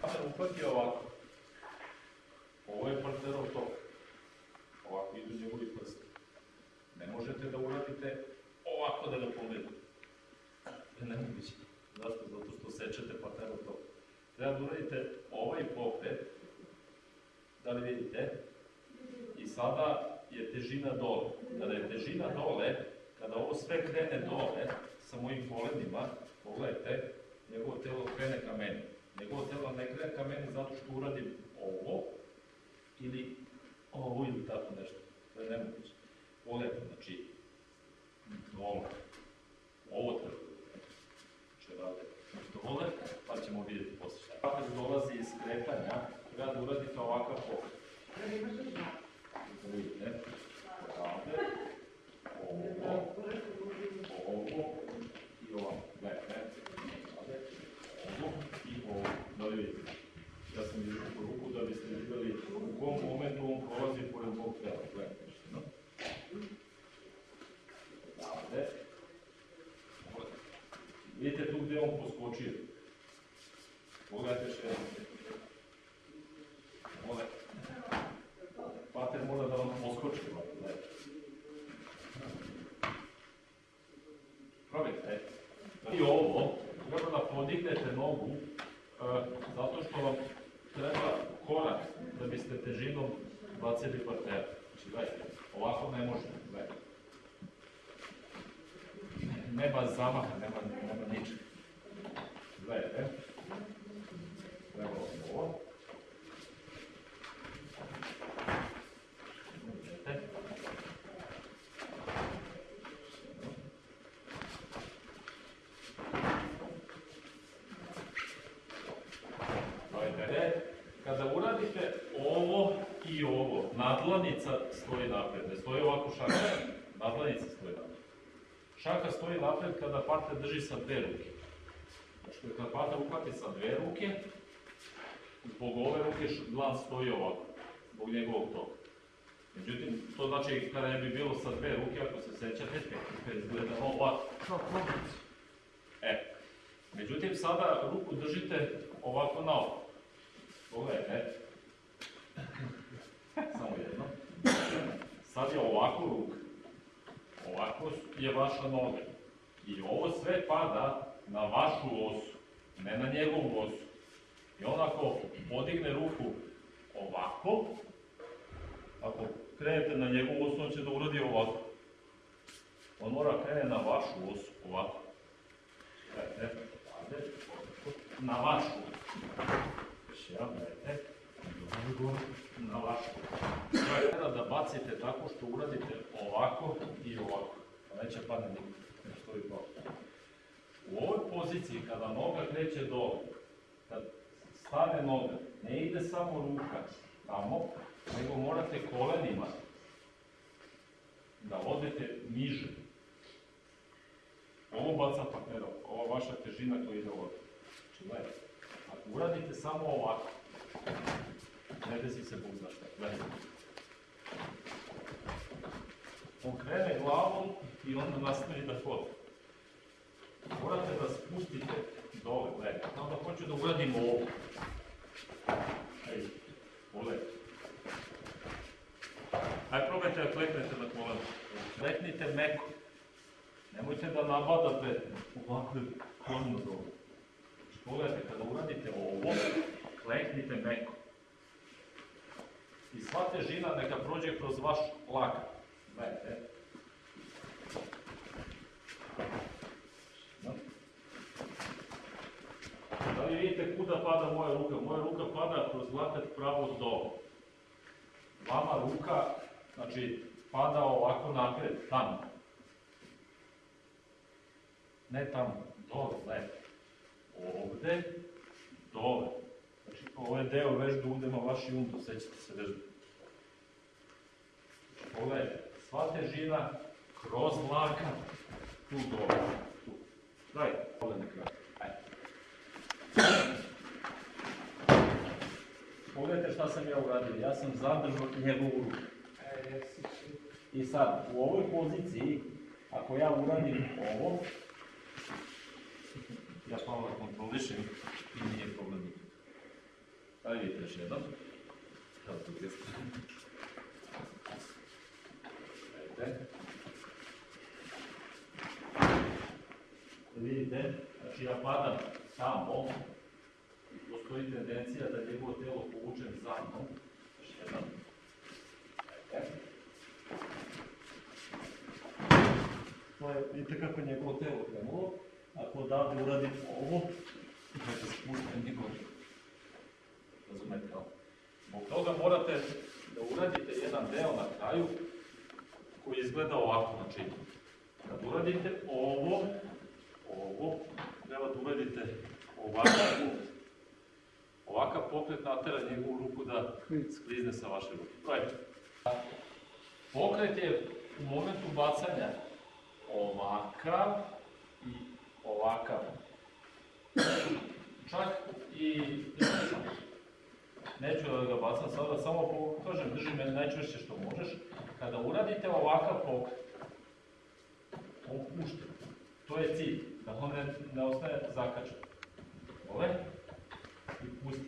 Pa se uhvati ovako. Ovo je partnerov tok. Ovako idu njegovi prsti. Ne možete da uradite ovako da ga pogledate. To je nemoguće. Zašto? Zato što sečete partnerov tok. Treba da uradite ovaj pokret. Da li vidite? I sada je težina dole. Kada je težina dole, kada ovo sve krene dole, sa mojim kolenima, pogledajte, njegovo telo krene ka meni. Njegovo telo ne krene ka meni zato što uradim ovo, ili ovo ili tako nešto. To je nemoguće. Pogledajte, znači, dole. Ovo treba. Znači, rade dole, pa ćemo vidjeti posle šta. Kada dolazi iz kretanja, treba da uradite ovakav pokret. Da vidite, 20 партнер. Чекайте, Олафа не може. Nadlanica stoji napred, ne stoji ovako šaka, nadlanica stoji napred. Šaka stoji napred kada partner drži sa dve ruke. Znači, kada partner uhvati sa dve ruke, zbog ove ruke dlan stoji ovako, zbog njegovog toga. Međutim, to znači kada ne bi bilo sa dve ruke, ako se sećate, tehnika izgleda ovako. E, međutim, sada ruku držite ovako na ovo. Pogledajte. Sad je ovako ruka. Ovako je vaša noga. I ovo sve pada na vašu osu, ne na njegovu osu. I on ako podigne ruku ovako, ako krenete na njegovu osu, on će da uradi ovako. On mora krene na vašu osu, ovako. Gledajte, ovde, na vašu. Još jedan, gledajte. Na vašu. Treba da bacite tako što uradite ovako i ovako. Pa neće padne nikad, ne stoji to. U ovoj poziciji, kada noga kreće dole, kad stane noga, ne ide samo ruka tamo, nego morate kolenima da odete niže. Ovo baca partnera, ova vaša težina koja ide ovdje. Znači, gledajte, ako uradite samo ovako, ne desi se Bog zna šta, gledajte. Glavom i onda nastavi da hodi. Morate da spustite dole, gledajte. Onda hoću da uradim ovo. Ej, pogledajte. Ajde, probajte da kleknete na kolena. Kleknite meko. Nemojte da nabadate ovako kolno dole. Pogledajte, kada uradite ovo, kleknite meko. Sva težina neka prođe kroz vaš lakat. Gledajte. Da li vidite kuda pada moja ruka? Moja ruka pada kroz lakat pravo dole. Vama ruka, znači, pada ovako napred, tamo. Ne tamo, dole. Ovde, dole. Znači, ovo je deo vežbe udema vaši undo, sećate se vežbe. Pogledajte, sva težina kroz lakat, tu dole, tu. Daj, ovde na kraju. Pogledajte šta sam ja uradio, ja sam zadržao njegovu ruku. I sad, u ovoj poziciji, ako ja uradim ovo, ja malo kontrolišem i nije problem. Ajde vidite još jednom. Evo tu gdje ste. Ajde. Vidite, znači ja padam tamo, postoji tendencija da njegovo telo povučem za mnom. Jednom. Ajde. To je, vidite kako je njegovo telo krenulo. Ako odavde uradim ovo, znači spustim njegovo. Razumete, jel? Zbog toga morate da uradite jedan deo na kraju koji izgleda ovako, znači kad uradite ovo, ovo, treba da uradite ovakav, ovakav pokret natera njegovu ruku da sklizne sa vaše ruke. Probajte. Pokret je u momentu bacanja ovakav i ovakav. Čak i neću da ga bacam sada, samo pokažem, drži me najčvršće što možeš. Kada uradite ovakav pokret, on pušta. To je cilj, da on ne, ne ostane zakačan. Ove, i pusti.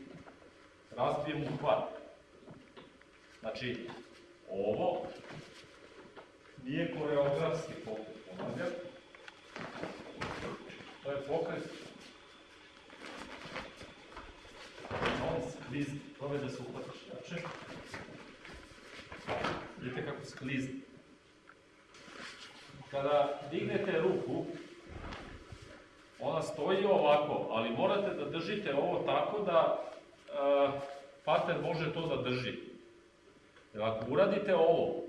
Razbije mu hvat. Znači, ovo nije koreografski pokret, ponavljam. To je pokret on sklizni, probaj da se uhvatiš jače. Vidite kako sklizni. Kada dignete ruku, stoji ovako, ali morate da držite ovo tako da uh, pater može to da drži. Jer ako uradite ovo,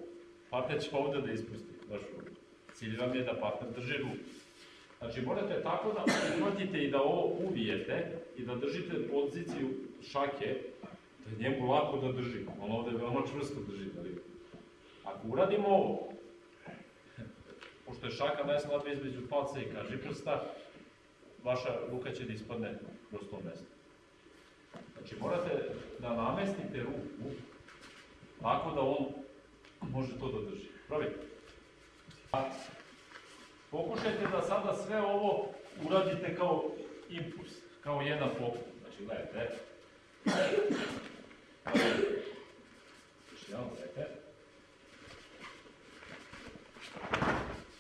pater će ovde da ispusti vašu ruku. Cilj vam je da pater drži ruku. Znači morate tako da uhvatite i da ovo uvijete i da držite poziciju šake, da je njemu lako da drži. On ovde veoma čvrsto drži. Ali ako uradimo ovo, pošto je šaka najslabija između palca i kažiprsta, vaša ruka će da ispadne kroz to mesto. Znači morate da namestite ruku tako da on može to da drži. Probajte. A, Pokušajte da sada sve ovo uradite kao impuls, kao jedan pokret. Znači, gledajte. Još jedan, gledajte.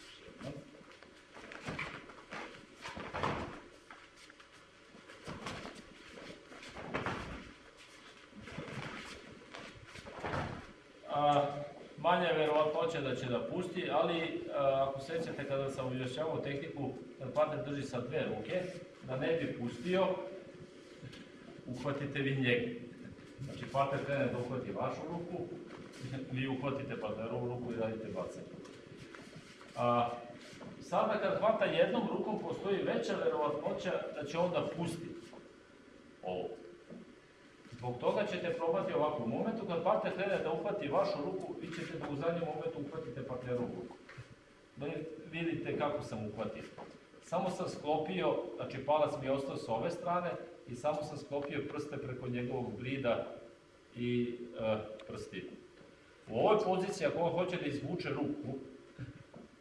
Još jedan. A, manja je verovatnoća da će da pusti, ali a, ako sećate kada sam objašnjavao tehniku, kad partner drži sa dve ruke, da ne bi pustio, uhvatite vi njega. Znači partner krene da uhvati vašu ruku, vi uhvatite partnerovu ruku i radite bacanje. A, sada kad hvata jednom rukom, postoji veća verovatnoća da će on da pusti ovo. Zbog toga ćete probati ovako. U momentu kad partner krene da uhvati vašu ruku, vi ćete da u zadnjem momentu uhvatite partnerovu ruku. Da vidite kako sam uhvatio. Samo sam sklopio, znači palac mi je ostao s ove strane i samo sam sklopio prste preko njegovog brida i e, prsti. U ovoj poziciji, ako on hoće da izvuče ruku,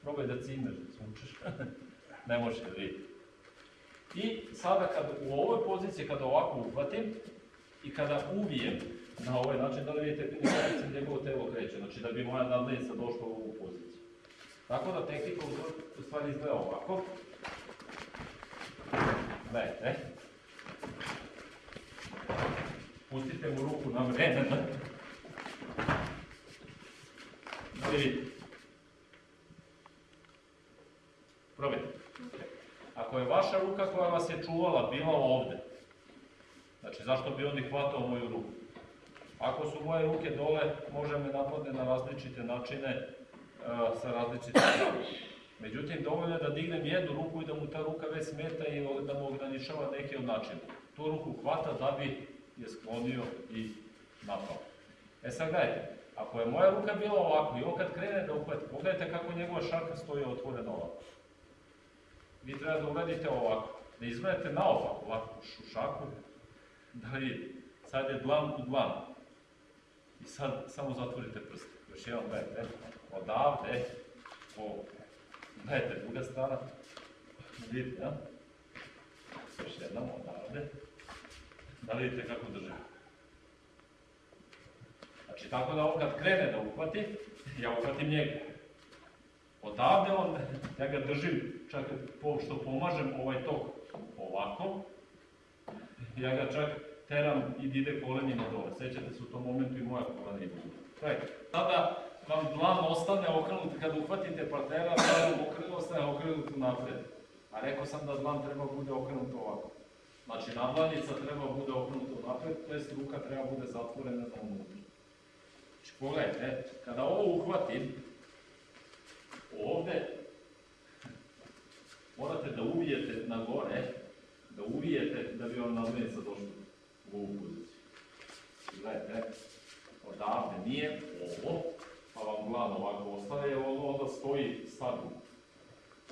probaj da cimeš, izvučeš. ne može da vidi. I sada kad u ovoj poziciji, kada ovako uhvatim, i kada uvijem na ovaj način, da li vidite kako se njegovo telo kreće, znači da bi moja nadlenica došla u ovu poziciju. Tako da tehnika u stvari izgleda ovako. Gledajte. Pustite mu ruku na vreme. Da li vidite? Probajte. Ako je vaša ruka koja vas je čuvala bila ovde, Znači, zašto bi on i hvatao moju ruku? Ako su moje ruke dole, može me napadne na različite načine, uh, sa različitim strana. Međutim, dovoljno je da dignem jednu ruku i da mu ta ruka već smeta i da mu ograničava neki od načina. Tu ruku hvata da bi je sklonio i napao. E sad gledajte, ako je moja ruka bila ovako i on kad krene da uhvati, pogledajte kako njegova šaka stoji otvorena ovako. Vi treba da uradite ovako, da izgledate naopako ovako u šaku, da vidite, sad je dlan u dlan. I sad samo zatvorite prste. Još jedan gledajte, odavde, ovo. Gledajte, druga strana. Vidite, ja? Još jedna odavde. Da vidite kako drži. Znači, tako da on kad krene da uhvati, ja uhvatim njega. Odavde on, ja ga držim, čak po, što pomažem ovaj tok ovako, ja ga čak teram i ide kolenima dole. Sećate se u tom momentu i moja kolena idu. Gledajte, Sada vam dlan ostane okrenut, kad uhvatite partnera, dlan okrenut, ostane okrenut napred. A rekao sam da dlan treba bude okrenut ovako. Znači, nadlanica treba bude okrenuta napred, to jest ruka treba bude zatvorena na unutra. Znači, pogledajte, kada ovo uhvatim, ovde morate da uvijete na gore, da uvijete da bi vam nadlanica došla u ovu poziciju. Gledajte, odavde nije ovo, pa vam glavno ovako ostaje, ovo onda stoji stabilno.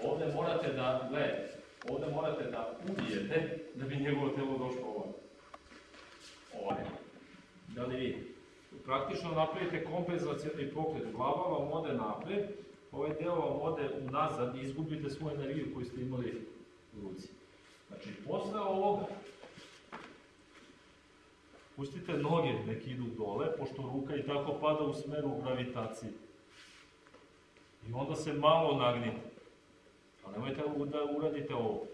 Ovde morate da, gledajte, ovde morate da uvijete da bi njegovo telo došlo ovako. Ovdje. Da li vi? Praktično napravite kompenzacijani pokret, glava vam ode napred, ovaj deo vam ode unazad i izgubite svoju energiju koju ste imali u ruci. Znači, posle ovoga, pustite noge nek idu dole, pošto ruka i tako pada u smeru gravitacije. I onda se malo nagnite. A nemojte da uradite ovo.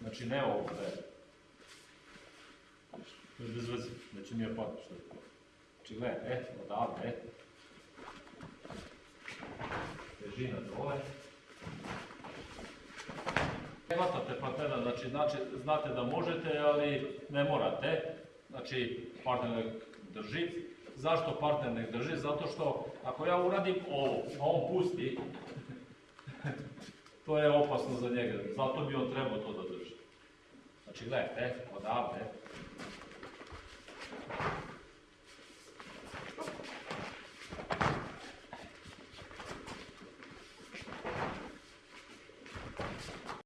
Znači, ne ovo, ne. To je bez veze, neće mi je padati što je. Znači, gledaj, e, odavde, e. Težina dole. Ne hvatate partnera, znači, znači, znate da možete, ali ne morate. Znači, partner nek drži. Zašto partner nek drži? Zato što ako ja uradim ovo, a on pusti, to je opasno za njega. Zato bi on trebao to da drži. Znači, gledajte, odavde.